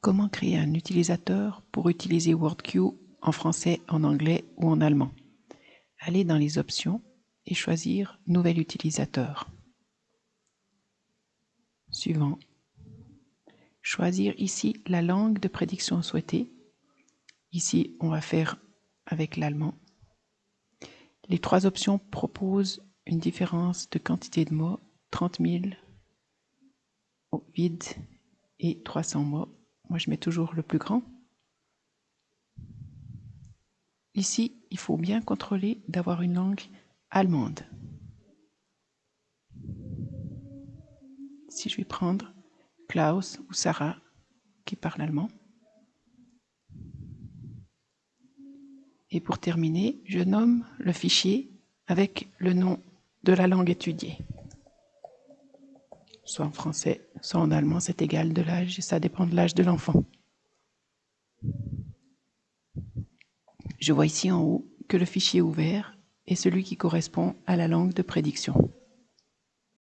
Comment créer un utilisateur pour utiliser WordQ en français, en anglais ou en allemand Allez dans les options et choisir Nouvel utilisateur. Suivant. Choisir ici la langue de prédiction souhaitée. Ici, on va faire avec l'allemand. Les trois options proposent une différence de quantité de mots, 30 000 vide et 300 mots. Moi, je mets toujours le plus grand. Ici, il faut bien contrôler d'avoir une langue allemande. Si je vais prendre Klaus ou Sarah qui parle allemand. Et pour terminer, je nomme le fichier avec le nom de la langue étudiée. Soit en français, soit en allemand, c'est égal de l'âge, et ça dépend de l'âge de l'enfant. Je vois ici en haut que le fichier ouvert est celui qui correspond à la langue de prédiction.